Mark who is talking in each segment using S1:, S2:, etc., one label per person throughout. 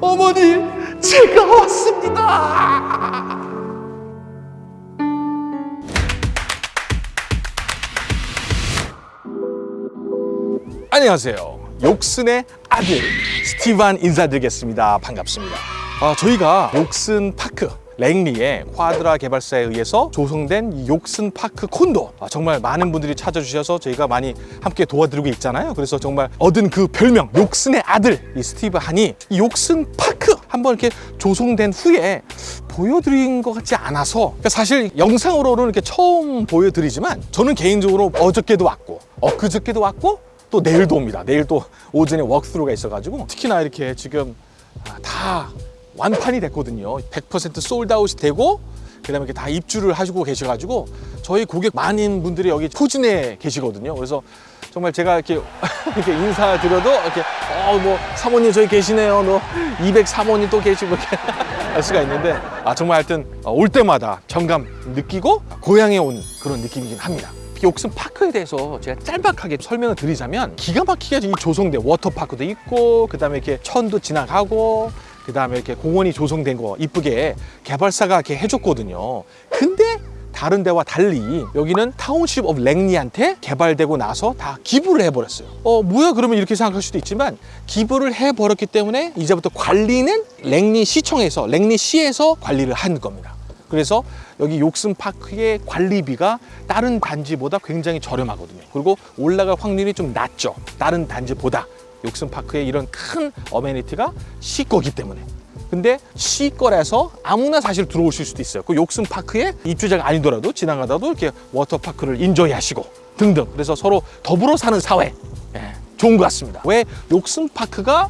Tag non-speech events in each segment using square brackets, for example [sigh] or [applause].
S1: 어머니 제가 왔습니다. 안녕하세요. 욕슨의 아들 스티브 한 인사드리겠습니다. 반갑습니다. 아, 저희가 욕슨 파크 랭리의 쿼드라 개발사에 의해서 조성된 이 욕슨 파크 콘도. 아, 정말 많은 분들이 찾아주셔서 저희가 많이 함께 도와드리고 있잖아요. 그래서 정말 얻은 그 별명 욕슨의 아들 이 스티브 한이 이 욕슨 파크 한번 이렇게 조성된 후에 보여드린 것 같지 않아서 그러니까 사실 영상으로는 이렇게 처음 보여드리지만 저는 개인적으로 어저께도 왔고 엊그저께도 왔고 또 내일도 옵니다. 내일 또 오전에 워크스루가 있어가지고 특히나 이렇게 지금 아, 다 완판이 됐거든요. 100% 솔드아웃이 되고 그 다음에 다 입주를 하시고 계셔가지고 저희 고객 많은 분들이 여기 포진에 계시거든요. 그래서 정말 제가 이렇게 [laughs] 이렇게 인사드려도 이렇게 어 뭐 사모님 저기 계시네요. 너 203호님 또 계시고 이렇게 [laughs] 할 수가 있는데 아 정말 하여튼 어, 올 때마다 정감 느끼고 고향에 온 그런 느낌이긴 합니다. 욕슨 파크에 대해서 제가 짤막하게 설명을 드리자면 기가 막히게 이 조성된 워터파크도 있고 그 다음에 이렇게 천도 지나가고 그 다음에 이렇게 공원이 조성된 거 이쁘게 개발사가 이렇게 해줬거든요. 근데 다른 데와 달리 여기는 Township of Langley한테 개발되고 나서 다 기부를 해버렸어요. 어 뭐야? 그러면 이렇게 생각할 수도 있지만 기부를 해버렸기 때문에 이제부터 관리는 랭리 시청에서 랭리 시에서 관리를 한 겁니다. 그래서 여기 욕슨 파크의 관리비가 다른 단지보다 굉장히 저렴하거든요. 그리고 올라갈 확률이 좀 낮죠. 다른 단지보다 욕슨 파크의 이런 큰 amenity가 시 거기 때문에. 근데 시 거라서 아무나 사실 들어오실 수도 있어요. 그 욕슨 파크에 입주자가 아니더라도 지나가다도 이렇게 워터파크를 enjoy 하시고 등등. 그래서 서로 더불어 사는 사회. 예, 좋은 것 같습니다. 왜 욕슨 파크가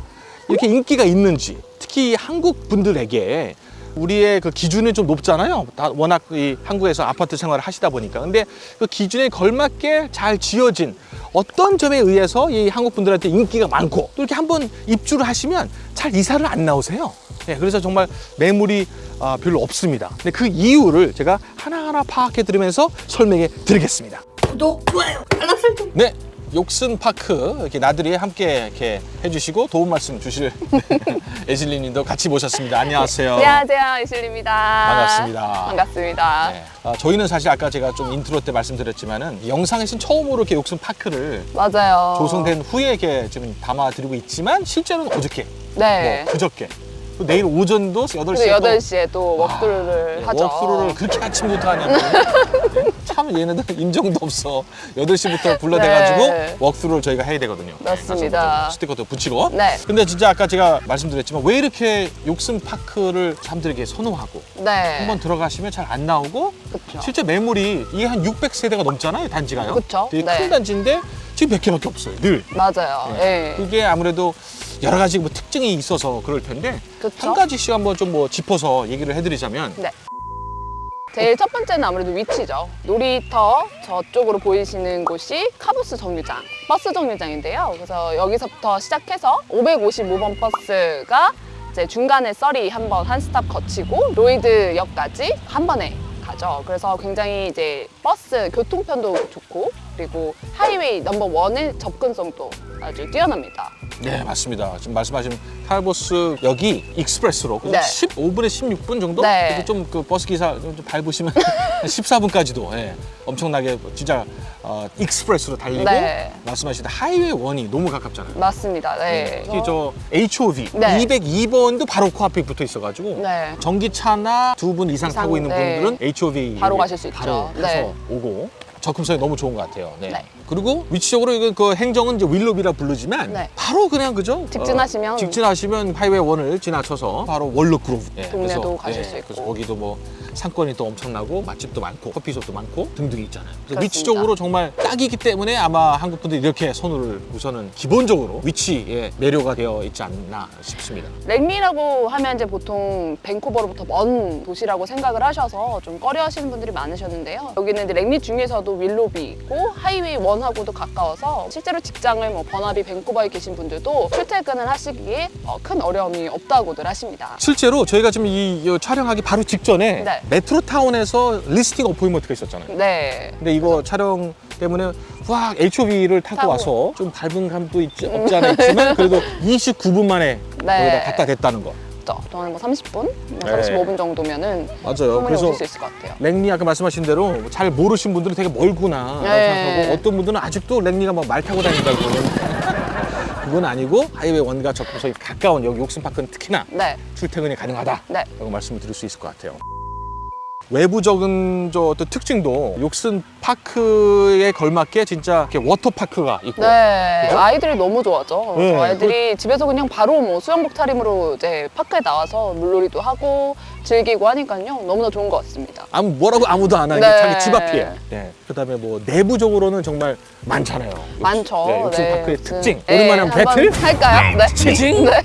S1: 이렇게 인기가 있는지 특히 한국 분들에게 우리의 그 기준이 좀 높잖아요. 다 워낙 이 한국에서 아파트 생활을 하시다 보니까. 근데 그 기준에 걸맞게 잘 지어진 어떤 점에 의해서 이 한국 분들한테 인기가 많고 또 이렇게 한번 입주를 하시면 잘 이사를 안 나오세요. 네, 그래서 정말 매물이 아, 별로 없습니다. 근데 그 이유를 제가 하나하나 파악해 드리면서 설명해 드리겠습니다.
S2: 구독, 좋아요, 알람 설정.
S1: 네, 욕슨 파크 이렇게 나들이 함께 이렇게 해주시고 도움 말씀 주실 [laughs] 에실리님도 같이 모셨습니다. 안녕하세요.
S2: 안녕하세요, 이슬입니다.
S1: 반갑습니다.
S2: 반갑습니다.
S1: 네. 아, 저희는 사실 아까 제가 좀 인트로 때 말씀드렸지만은 영상에서는 처음으로 이렇게 욕슨 파크를
S2: 맞아요.
S1: 조성된 후에 이렇게 지금 담아드리고 있지만 실제로는 어저께,
S2: 네.
S1: 뭐 그저께, 또 내일 오전도 8시에
S2: 그리고
S1: 또
S2: 8시에 또 walk를
S1: 아,
S2: 하죠.
S1: 워크로를 그렇게 아침부터 하냐고. [laughs] 참 얘네들 인정도 없어. 8시부터 불러대가지고
S2: 네.
S1: 워크로를 저희가 해야 되거든요.
S2: 맞습니다.
S1: 가서 좀 스티커도 붙이고.
S2: 네.
S1: 근데 진짜 아까 제가 말씀드렸지만 왜 이렇게 욕슨 파크를 사람들에게 선호하고
S2: 네.
S1: 한번 들어가시면 잘 안 나오고
S2: 그쵸.
S1: 실제 매물이 이게 한 600세대가 넘잖아요 단지가요.
S2: 그쵸.
S1: 되게 큰
S2: 네.
S1: 단지인데 지금 몇 개밖에 없어요. 늘.
S2: 맞아요. 예.
S1: 그게 아무래도 여러 가지 뭐 특징이 있어서 그럴 텐데
S2: 그쵸.
S1: 한 가지씩 한번 좀 뭐 짚어서 얘기를 해드리자면
S2: 네. 제일 첫 번째는 아무래도 위치죠. 놀이터 저쪽으로 보이시는 곳이 카볼스 정류장, 버스 정류장인데요. 그래서 여기서부터 시작해서 555번 버스가 이제 중간에 써리 한 번 한 stop 거치고 로히드역까지 한 번에 가죠. 그래서 굉장히 이제 버스 교통편도 좋고 그리고 highway number one의 접근성도 아주 뛰어납니다.
S1: 네 맞습니다. 지금 말씀하신 Carvolth 역이 express로
S2: 네.
S1: 15분에 16분 정도?
S2: 네.
S1: 좀그 버스 기사 좀 밟으시면 [laughs] 14분까지도 예, 엄청나게 진짜 어, express로 달리고
S2: 네.
S1: 말씀하신 highway one이 너무 가깝잖아요.
S2: 맞습니다. 네.
S1: 특히 저 HOV
S2: 네.
S1: 202번도 바로 코앞에 붙어 있어가지고
S2: 네.
S1: 전기차나 두 분 이상,
S2: 이상,
S1: 타고 있는
S2: 네.
S1: 분들은 HOV
S2: 바로 가실 수 있죠.
S1: 바로 가서
S2: 네.
S1: 오고 접근성이 너무 좋은 것 같아요. 네.
S2: 네.
S1: 그리고 위치적으로 이거 그 행정은 이제 윌로비라 부르지만
S2: 네.
S1: 바로 그냥 그죠?
S2: 직진하시면
S1: 어, 직진하시면 highway one을 지나쳐서 바로 월넛 그로브. 네,
S2: 동네도 가실 수 있고.
S1: 그래서 거기도 뭐 상권이 또 엄청나고 맛집도 많고 커피숍도 많고 등등이 있잖아요. 위치적으로 정말 딱이기 때문에 아마 한국 분들이 이렇게 선호를 우선은 기본적으로 위치에 매료가 되어 있지 않나 싶습니다.
S2: 랭리라고 하면 이제 보통 밴쿠버로부터 먼 도시라고 생각을 하셔서 좀 꺼려 하시는 분들이 많으셨는데요. 여기는 이제 랭리 중에서도 윌로비 있고 하이웨이 원하고도 가까워서 실제로 직장을 뭐 버나비 밴쿠버에 계신 분들도 출퇴근을 하시기에 어, 큰 어려움이 없다고들 하십니다.
S1: 실제로 저희가 지금 이, 이 촬영하기 바로 직전에
S2: 네.
S1: 메트로타운에서 listing appointment가 있었잖아요.
S2: 네.
S1: 근데 이거 촬영 때문에 확 HOV를 타고
S2: 타고.
S1: 와서 좀 밟은 감도 있지, 없지 않아 있지만 그래도 29분 만에
S2: 네.
S1: 거기다 갖다 댔다는 거.
S2: 그죠? 저는 뭐 30분, 뭐
S1: 네.
S2: 35분 정도면은
S1: 맞아요. 그래서
S2: 수 있을 것 같아요.
S1: 랭리 아까 말씀하신 대로 잘 모르신 분들은 되게 멀구나
S2: 네.
S1: 생각하고 어떤 분들은 아직도 랭리가 막 말 타고 다닌다고 [laughs] 그건 아니고 highway one과 접근성이 가까운 여기 욕슨파크는 특히나
S2: 네,
S1: 출퇴근이 가능하다 라고
S2: 네.
S1: 말씀을 드릴 수 있을 것 같아요. 외부적인 저 어떤 특징도 욕슨 파크에 걸맞게 진짜 이렇게 워터파크가 있고
S2: 네,
S1: 그죠?
S2: 아이들이 너무 좋아하죠.
S1: 네,
S2: 아이들이 집에서 그냥 바로 뭐 수영복 차림으로 이제 파크에 나와서 물놀이도 하고 즐기고 하니까요. 너무나 좋은 것 같습니다.
S1: 아무 뭐라고 아무도 안 하는
S2: 네.
S1: 게 자기 집 앞이에요. 네. 그다음에 뭐 내부적으로는 정말 많잖아요. 욕-
S2: 많죠.
S1: 네, 욕슨
S2: 네,
S1: 파크의
S2: 욕슨.
S1: 특징.
S2: 네,
S1: 오랜만에 한번
S2: 한번
S1: 배틀?
S2: 할까요? 네.
S1: 치징?
S2: 네.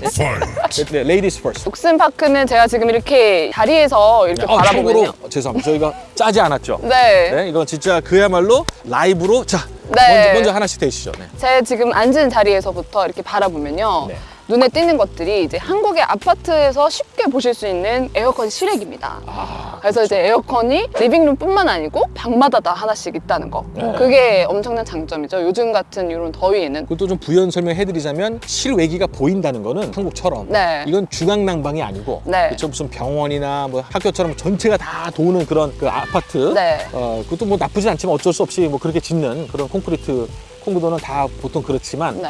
S1: 네, ladies first.
S2: 욕슨 파크는 제가 지금 이렇게 자리에서 이렇게
S1: 아,
S2: 바라보면요.
S1: 참고로 죄송합니다. 저희가 짜지 않았죠.
S2: 네.
S1: 네, 이건 진짜 그야말로 라이브로 자
S2: 네.
S1: 먼저, 먼저 하나씩 대시죠. 네.
S2: 제 지금 앉은 자리에서부터 이렇게 바라보면요.
S1: 네.
S2: 눈에 띄는 것들이 이제 한국의 아파트에서 쉽게 보실 수 있는 에어컨 실외기입니다.
S1: 아,
S2: 그래서 이제 에어컨이 living room뿐만 아니고 방마다 다 하나씩 있다는 거.
S1: 네.
S2: 그게 엄청난 장점이죠. 요즘 같은 이런 더위에는.
S1: 그것도 좀 부연 설명해드리자면 실외기가 보인다는 거는 한국처럼
S2: 네.
S1: 이건 중앙난방이 아니고
S2: 네.
S1: 그쵸, 무슨 병원이나 뭐 학교처럼 전체가 다 도는 그런 그 아파트
S2: 네.
S1: 어, 그것도 뭐 나쁘진 않지만 어쩔 수 없이 뭐 그렇게 짓는 그런 콘크리트 콘도는 다 보통 그렇지만
S2: 네.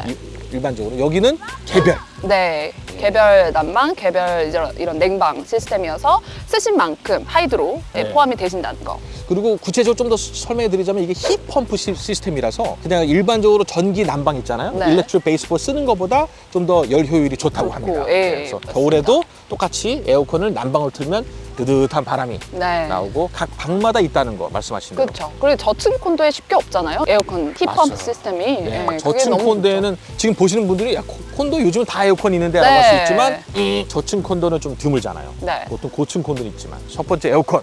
S1: 이- 일반적으로 여기는 개별
S2: 네. 개별 난방, 개별 이런, 냉방 시스템이어서 쓰신 만큼 hydro에
S1: 네.
S2: 포함이 되신다는 거.
S1: 그리고 구체적으로 좀 더 설명해 드리자면 이게 heat pump 시- 시스템이라서 그냥 일반적으로 전기 난방 있잖아요.
S2: 네.
S1: electric baseboard 쓰는 것보다 좀 더 열 효율이 좋다고
S2: 좋고,
S1: 합니다.
S2: 예,
S1: 그래서
S2: 맞습니다.
S1: 겨울에도 똑같이 에어컨을 난방을 틀면 뜨뜻한 바람이
S2: 네.
S1: 나오고 각 방마다 있다는 거 말씀하신 대로.
S2: 그렇죠. 그리고 저층 콘도에 쉽게 없잖아요. 에어컨
S1: 맞아요.
S2: 시스템이.
S1: 네,
S2: 네,
S1: 저층 콘도에는 지금 보시는 분들이 야, 코- 콘도 요즘은 다 에어컨 있는데 라고
S2: 네.
S1: 할수 있지만 이 저층 콘도는 좀 드물잖아요.
S2: 네.
S1: 보통 고층 콘도는 있지만 첫 번째 에어컨.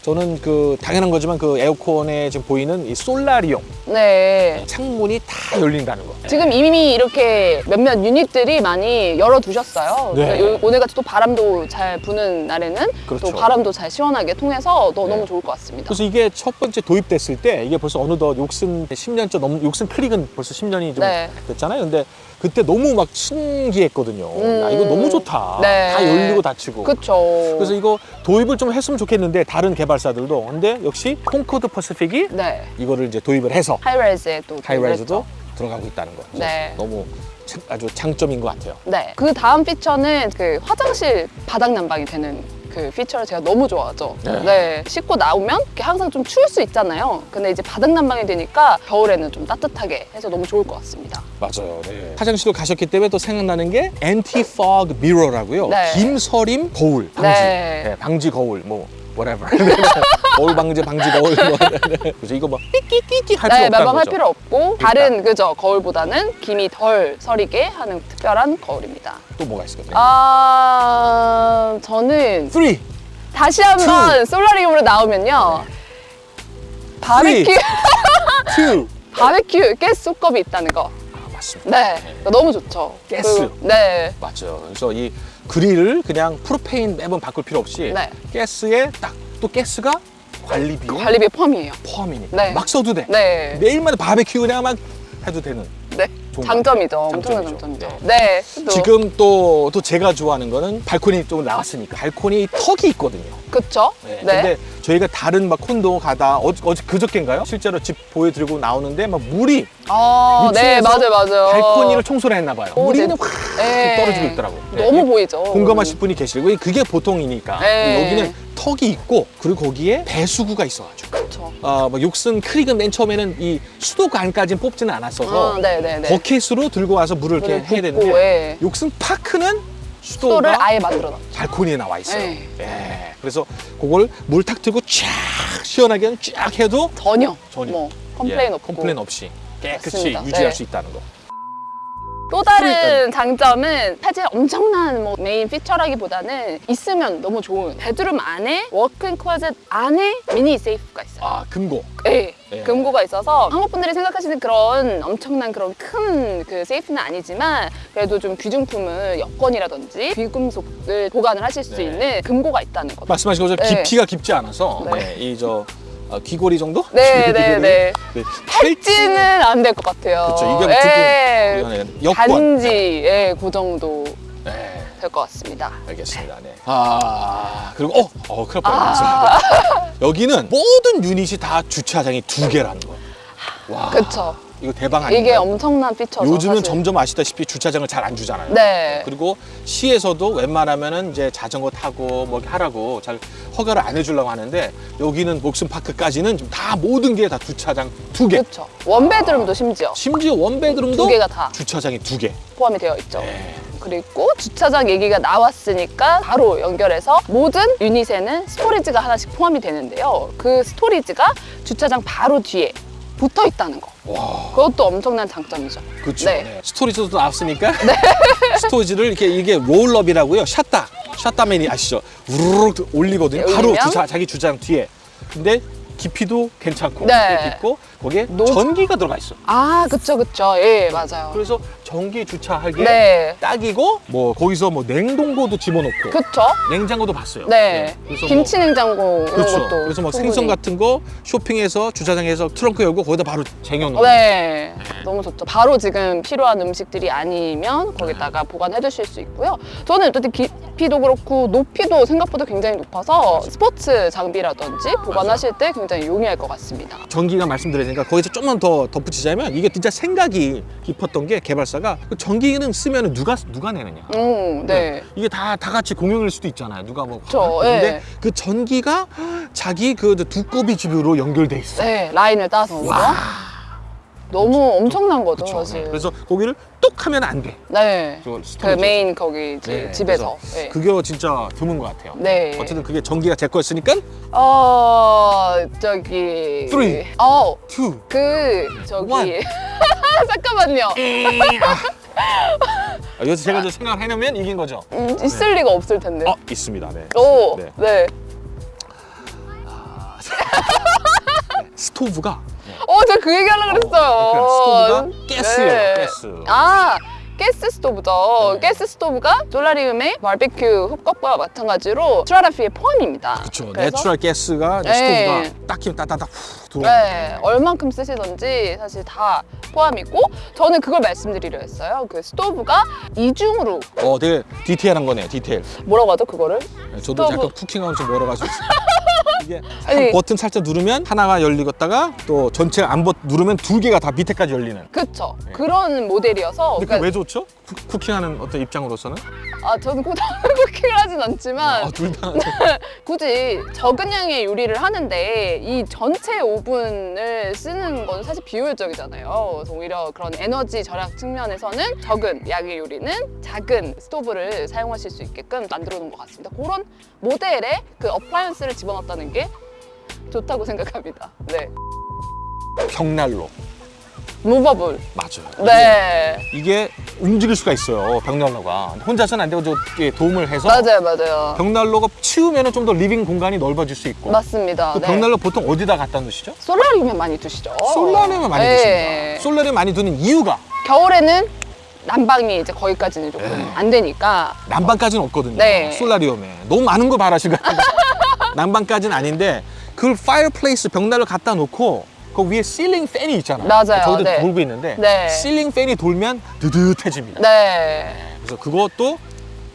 S2: 네.
S1: 저는 그 당연한 거지만 그 에어컨에 지금 보이는 이 솔라리움
S2: 네.
S1: 창문이 다 열린다는 거.
S2: 지금 이미 이렇게 몇몇 유닛들이 많이 열어두셨어요.
S1: 네.
S2: 오늘같이 또 바람도 잘 부는 날에는
S1: 그렇죠.
S2: 또 바람도 잘 시원하게 통해서 또
S1: 네.
S2: 너무 좋을 것 같습니다.
S1: 그래서 이게 첫 번째 도입됐을 때 이게 벌써 어느덧 욕슨 10년째 넘 욕슨 크릭은 벌써 10년이 좀
S2: 네.
S1: 됐잖아요. 근데 그때 너무 막 신기했거든요.
S2: 음.
S1: 야, 이거 너무 좋다.
S2: 네.
S1: 다 열리고 닫히고.
S2: 그렇죠.
S1: 그래서 이거 도입을 좀 했으면 좋겠는데 다른 개발 사들도 근데 역시 콩코드 퍼시픽이
S2: 네.
S1: 이거를 이제 도입을 해서
S2: high-rise에 또
S1: high-rise도 들어가고 있다는 거.
S2: 네.
S1: 너무 참- 아주 장점인 것 같아요.
S2: 네. 그 다음 피처는 그 화장실 바닥 난방이 되는 그 피처를 제가 너무 좋아하죠.
S1: 네.
S2: 네. 씻고 나오면 이렇게 항상 좀 추울 수 있잖아요. 근데 이제 바닥 난방이 되니까 겨울에는 좀 따뜻하게 해서 너무 좋을 것 같습니다.
S1: 맞아요. 화장실로 가셨기 때문에 또 생각나는 게 anti fog mirror라고요.
S2: 네.
S1: 김서림 거울 방지.
S2: 네.
S1: 네, 방지 거울 뭐 whatever. 거울 방지 방지 거울 뭐. 그래서 이거 뭐 띠끼띠끼 할 필요
S2: 네,
S1: 없다는
S2: 매번 할. 필요 없고 다른 그죠 거울보다는 김이 덜 서리게 하는 특별한 거울입니다.
S1: 또 뭐가 있을까요?
S2: 아, 저는
S1: Three.
S2: 다시 한번 솔라리움으로 나오면요. 바베큐. [laughs] 바베큐 가스 솥컵이 있다는 거.
S1: 아 맞습니다.
S2: 네, 너무 좋죠.
S1: 가스.
S2: 그리고- 네,
S1: 맞죠. 그래서 이 그릴을 그냥 프로페인 매번 바꿀 필요 없이
S2: 네.
S1: 가스에 딱 또 가스가 관리비
S2: 관리비 포함이에요.
S1: 포함이니까
S2: 네.
S1: 막 써도 돼.
S2: 네,
S1: 매일마다 바베큐 그냥 막 해도 되는.
S2: 네, 장점이죠. 엄청난
S1: 장점이죠.
S2: 네, 또
S1: 지금 또, 또 제가 좋아하는 거는 발코니 좀 나왔으니까 발코니 턱이 있거든요.
S2: 그쵸?
S1: 네.
S2: 네,
S1: 근데 저희가 다른 막 콘도 가다 어, 어제 그저께인가요? 실제로 집 보여드리고 나오는데 막 물이
S2: 아, 네, 맞아요, 맞아요.
S1: 발코니를 청소를 했나 봐요.
S2: 오,
S1: 물이
S2: 네.
S1: 확
S2: 네.
S1: 떨어지고 있더라고. 네.
S2: 너무 보이죠.
S1: 공감하실 분이 계시고 그게 보통이니까
S2: 네.
S1: 여기는 턱이 있고 그리고 거기에 배수구가 있어가지고. 어, 뭐 욕슨 크릭은 맨 처음에는 이 수도관까지는 뽑지는 않았어서
S2: 네.
S1: 버킷으로 들고 와서 물을 이렇게
S2: 물을
S1: 해야
S2: 붓고,
S1: 되는데
S2: 예.
S1: 욕슨 파크는
S2: 수도를 아예 만들어 놨죠.
S1: 발코니에 나와 있어요.
S2: 네.
S1: 예. 그래서 그걸 물 탁 틀고 쫙 시원하게 쫙 해도
S2: 전혀,
S1: 전혀.
S2: 뭐 complain
S1: 예,
S2: 없고.
S1: complain 없이 깨끗이
S2: 맞습니다.
S1: 유지할
S2: 네.
S1: 수 있다는 거.
S2: 또 다른 장점은 사실 엄청난 뭐 main feature라기보다는 있으면 너무 좋은 bedroom 안에 walk-in closet 안에 mini safe가 있어요.
S1: 아 금고.
S2: 네,
S1: 네.
S2: 금고가 있어서 한국 분들이 생각하시는 그런 엄청난 그런 큰 그 safe는 아니지만 그래도 좀 귀중품을 여권이라든지 귀금속을 보관을 하실 수
S1: 네.
S2: 있는 금고가 있다는 거죠.
S1: 말씀하신 것처럼
S2: 네.
S1: 깊이가 깊지 않아서
S2: 네.
S1: 이저 어, 귀걸이 정도?
S2: 네. 네, 네.
S1: 네.
S2: 팔찌는 안 될 것 같아요.
S1: 그쵸, 이게
S2: 예,
S1: 조금 여권.
S2: 반지, 예, 그 정도
S1: 네,
S2: 될것 같습니다.
S1: 알겠습니다. 네. 아 그리고 어, 어 큰일 날
S2: 아.
S1: 여기는 모든 유닛이 다 주차장이 두 개라는 거. 와,
S2: 그쵸.
S1: 이거 대박 아니에요?
S2: 이게 엄청난 피처죠.
S1: 요즘은
S2: 사실.
S1: 점점 아시다시피 주차장을 잘 안 주잖아요.
S2: 네.
S1: 그리고 시에서도 웬만하면은 이제 자전거 타고 뭐 하라고 잘 허가를 안 해주려고 하는데 여기는 욕슨 파크까지는 지금 다 모든 게 다 주차장 두 개.
S2: 그쵸. one bedroom도 심지어
S1: 심지어 one bedroom도
S2: 두 개가 다
S1: 주차장이 두 개.
S2: 포함이 되어 있죠.
S1: 네.
S2: 그리고 주차장 얘기가 나왔으니까 바로 연결해서 모든 unit에는 storage가 하나씩 포함이 되는데요. 그 storage가 주차장 바로 뒤에 붙어 있다는 거.
S1: 와,
S2: 그것도 엄청난 장점이죠.
S1: 그렇죠.
S2: 네.
S1: 네. storage도 나왔으니까 [laughs] storage를 이렇게 이게 roll-up이라고요. 샷다, 샷다맨이 아시죠? 우르르 올리거든요.
S2: 네,
S1: 바로? 주차 자기 주차장 뒤에. 근데 깊이도 괜찮고
S2: 네.
S1: 깊이 있고 거기에
S2: 노-
S1: 전기가 들어가 있어.
S2: 아, 그쵸, 그쵸. 예, 맞아요.
S1: 그래서 전기 주차하기에
S2: 네.
S1: 딱이고 뭐 거기서 뭐 냉동고도 집어넣고
S2: 그쵸?
S1: 냉장고도 봤어요.
S2: 네.
S1: 그래서
S2: 김치 냉장고 이런
S1: 그렇죠.
S2: 것도.
S1: 그래서 뭐
S2: 충분히.
S1: 생선 같은 거 쇼핑해서 주차장에서 트렁크 열고 거기다 바로 쟁여놓고.
S2: 네, 너무 좋죠. 바로 지금 필요한 음식들이 아니면 거기다가 보관해 두실 수 있고요. 저는 어쨌든 깊이도 그렇고 높이도 생각보다 굉장히 높아서 스포츠 장비라든지 보관하실 때 굉장히 용이할 것 같습니다.
S1: 전기가 말씀드렸으니까 거기서 좀만 더 덧붙이자면 이게 진짜 생각이 깊었던 게 개발사가 그 전기는 쓰면 누가 누가 내느냐.
S2: 음, 네.
S1: 이게 다, 다 같이 공용일 수도 있잖아요. 누가 뭐.
S2: 그쵸,
S1: 근데
S2: 예.
S1: 그 전기가 [gasps] 자기 그 두꺼비 집으로 연결돼 있어.
S2: 네, 라인을 따서?
S1: 와.
S2: 너무 엄청난 거죠,
S1: 그쵸.
S2: 사실.
S1: 네. 그래서 거기를 뚝 하면 안 돼.
S2: 네.
S1: 저
S2: 그. 메인 거기
S1: 네,
S2: 집에서. 네.
S1: 그게 진짜 드문 것 같아요.
S2: 네.
S1: 어쨌든 그게 전기가 제 거였으니까
S2: 어, 저기.
S1: Three.
S2: 어,
S1: two.
S2: 그, 저기. [laughs] 잠깐만요.
S1: 아, 여기서 제가 좀 생각을 해놓으면 이긴 거죠.
S2: 음, 있을 리가 없을 텐데.
S1: 어 있습니다. 네.
S2: 오,
S1: 네.
S2: 네.
S1: 스토브가
S2: 어, 제가 그 얘기 하려고 그랬어요.
S1: 그러니까 스토브가 가스예요. 가스.
S2: 아, 가스 스토브죠.
S1: 네.
S2: 가스 스토브가 solarium의 바베큐 hookup과 마찬가지로 strata fee에 포함입니다.
S1: 그렇죠.
S2: 그래서
S1: natural 가스가
S2: 네.
S1: 스토브가 딱 키면 후 들어오는
S2: 네, 얼만큼 쓰시던지 사실 다 포함이고 저는 그걸 말씀드리려 했어요. 그 스토브가 이중으로
S1: 어, 되게 디테일한 거네요. 디테일.
S2: 뭐라고 하죠 그거를?
S1: 네, 저도
S2: 스토브.
S1: 약간 cooking하면 좀 멀어가지고 이게. 한 버튼 살짝 누르면 하나가 열리겠다가 또 전체 안 버, 누르면 두 개가 다 밑에까지 열리는.
S2: 그쵸.
S1: 네.
S2: 그런 모델이어서
S1: 근데 그게 왜 좋죠? 쿠, cooking하는 어떤 입장으로서는?
S2: 아 저는 꼭 [laughs] cooking을 하진 않지만
S1: 아, 둘 다. [laughs]
S2: 굳이 적은 양의 요리를 하는데 이 전체 오븐을 쓰는 건 사실 비효율적이잖아요. 그래서 오히려 그런 에너지 절약 측면에서는 적은 양의 요리는 작은 스토브를 사용하실 수 있게끔 만들어 놓은 것 같습니다. 그런 모델에 그 appliance를 집어넣었다는 게 좋다고 [laughs] 생각합니다. 네.
S1: 벽난로.
S2: movable.
S1: 맞아요.
S2: 네.
S1: 이게 움직일 수가 있어요. 벽난로가. 혼자서는 안 되고 저 도움을 해서
S2: 맞아요, 맞아요.
S1: 벽난로가 치우면 좀 더 living 공간이 넓어질 수 있고.
S2: 맞습니다.
S1: 그
S2: 네.
S1: 벽난로 보통 어디다 갖다 놓으시죠?
S2: solarium에 많이 두시죠.
S1: solarium에 많이
S2: 네.
S1: 두십니다. solarium 많이 두는 이유가
S2: 겨울에는 난방이 이제 거기까지는 조금
S1: 네.
S2: 안 되니까
S1: 난방까지는 없거든요.
S2: 네.
S1: solarium에 너무 많은 거 같아요. [laughs] 난방까지는 아닌데 그걸 fireplace 벽난로 갖다 놓고 그 위에 ceiling fan이 있잖아요.
S2: 맞아요.
S1: 저기도
S2: 네.
S1: 돌고 있는데
S2: 네.
S1: ceiling fan이 돌면 따듯해집니다.
S2: 네,
S1: 그래서 그것도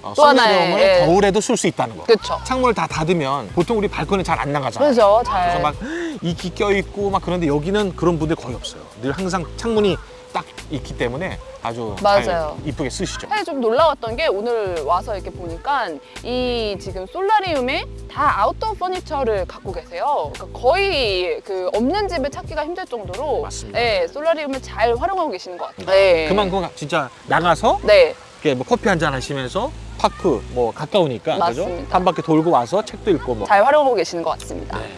S1: 어, 솔라리움을
S2: 예.
S1: 겨울에도 쓸 수 있다는 거.
S2: 그쵸.
S1: 창문을 다 닫으면 보통 우리 발코니 잘 안 나가잖아요.
S2: 그죠,
S1: 그래서
S2: 잘.
S1: 막 이끼 껴 있고 막 그런데 여기는 그런 분들 거의 없어요. 늘 항상 창문이 딱 있기 때문에 아주 잘
S2: 맞아요.
S1: 이쁘게 쓰시죠.
S2: 사실 좀 놀라웠던 게 오늘 와서 이렇게 보니까 이 지금 솔라리움에 다 아웃도어 퍼니처를 갖고 계세요. 그러니까 거의 그 없는 집을 찾기가 힘들 정도로
S1: 맞습니다.
S2: 네, 솔라리움을 잘 활용하고 계시는 것 같아요. 네.
S1: 그만큼 진짜 나가서
S2: 네,
S1: 이렇게 뭐 커피 한 잔 하시면서 파크 뭐 가까우니까 그죠?
S2: 맞습니다.
S1: 한 바퀴 돌고 와서 책도 읽고 뭐
S2: 잘 활용하고 계시는 것 같습니다.
S1: 네.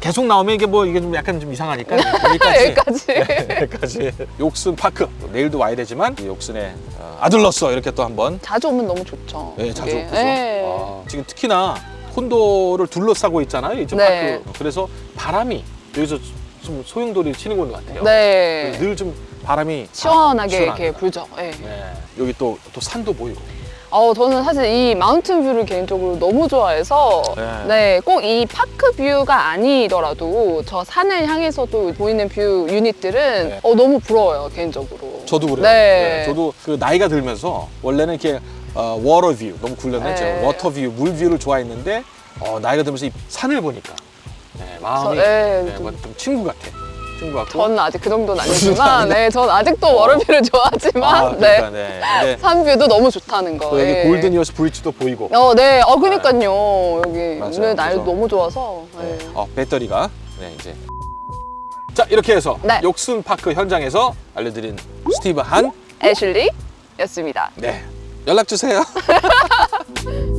S1: 계속 나오면 이게 뭐 이게 좀 약간 좀 이상하니까 [laughs] 여기까지
S2: 여기까지.
S1: 네, 여기까지 욕슨 파크 내일도 와야 되지만 이 욕슨의 어, 아들로서 이렇게 또 한번
S2: 자주 오면 너무 좋죠.
S1: 네, 자주
S2: 이게.
S1: 오죠.
S2: 네.
S1: 아, 지금 특히나 콘도를 둘러싸고 있잖아요. 이쪽
S2: 네.
S1: 파크. 그래서 바람이 여기서 좀 소용돌이 치는 것 같아요.
S2: 네.
S1: 늘 좀 바람이
S2: 시원하게
S1: 시원합니다.
S2: 이렇게 불죠. 네.
S1: 네. 여기 또, 또 산도 보이고.
S2: 어, 저는 사실 이 mountain view를 개인적으로 너무 좋아해서
S1: 네.
S2: 네, 꼭 이 park view가 아니더라도 저 산을 향해서도 보이는 view unit들은
S1: 네.
S2: 어, 너무 부러워요, 개인적으로.
S1: 저도 그래요.
S2: 네.
S1: 저도 그 나이가 들면서 원래는 이렇게 어, water view 너무 끌렸는데
S2: 네.
S1: water view, 물 view를 좋아했는데 어, 나이가 들면서 이 산을 보니까 네, 마음이
S2: 저- 네,
S1: 네,
S2: 좀-
S1: 친구 같아. 친구 같고.
S2: 전 아직 그 정도는
S1: 무슨
S2: 아니지만? 네, 전 아직도 water view를 좋아하지만,
S1: 아, 그러니까, 네.
S2: 네. 산 view도 너무 좋다는 거.
S1: 또 여기
S2: 예.
S1: Golden 이어스 브릿지도 보이고.
S2: 어, 네. 어, 그니까요. 여기
S1: 맞아요.
S2: 오늘 날
S1: 그래서-
S2: 너무 좋아서.
S1: 네.
S2: 네.
S1: 어, 배터리가 네, 이제 자 이렇게 해서
S2: 네.
S1: Yorkson Park 현장에서 알려드린 스티브 한
S2: 애슐리 였습니다.
S1: 네. 연락 주세요. [laughs]